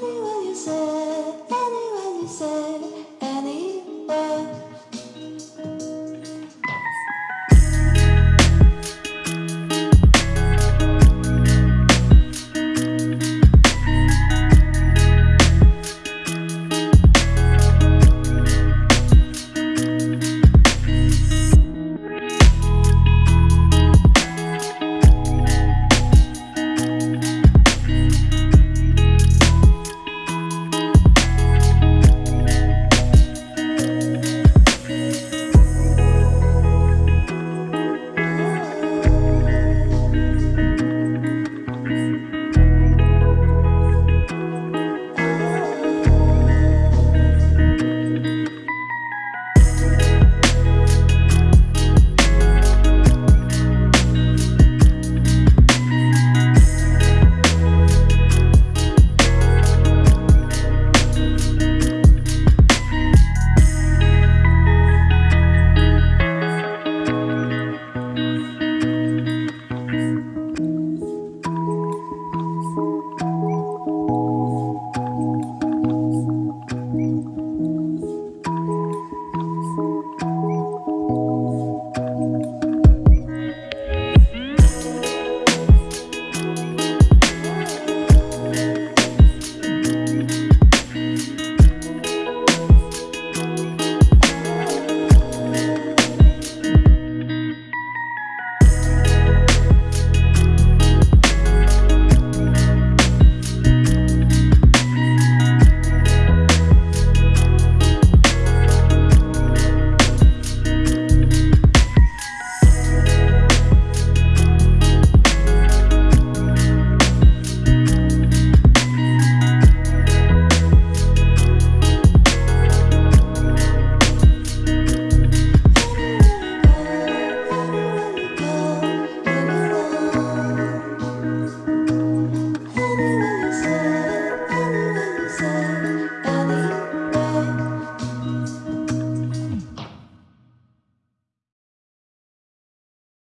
funny when you say?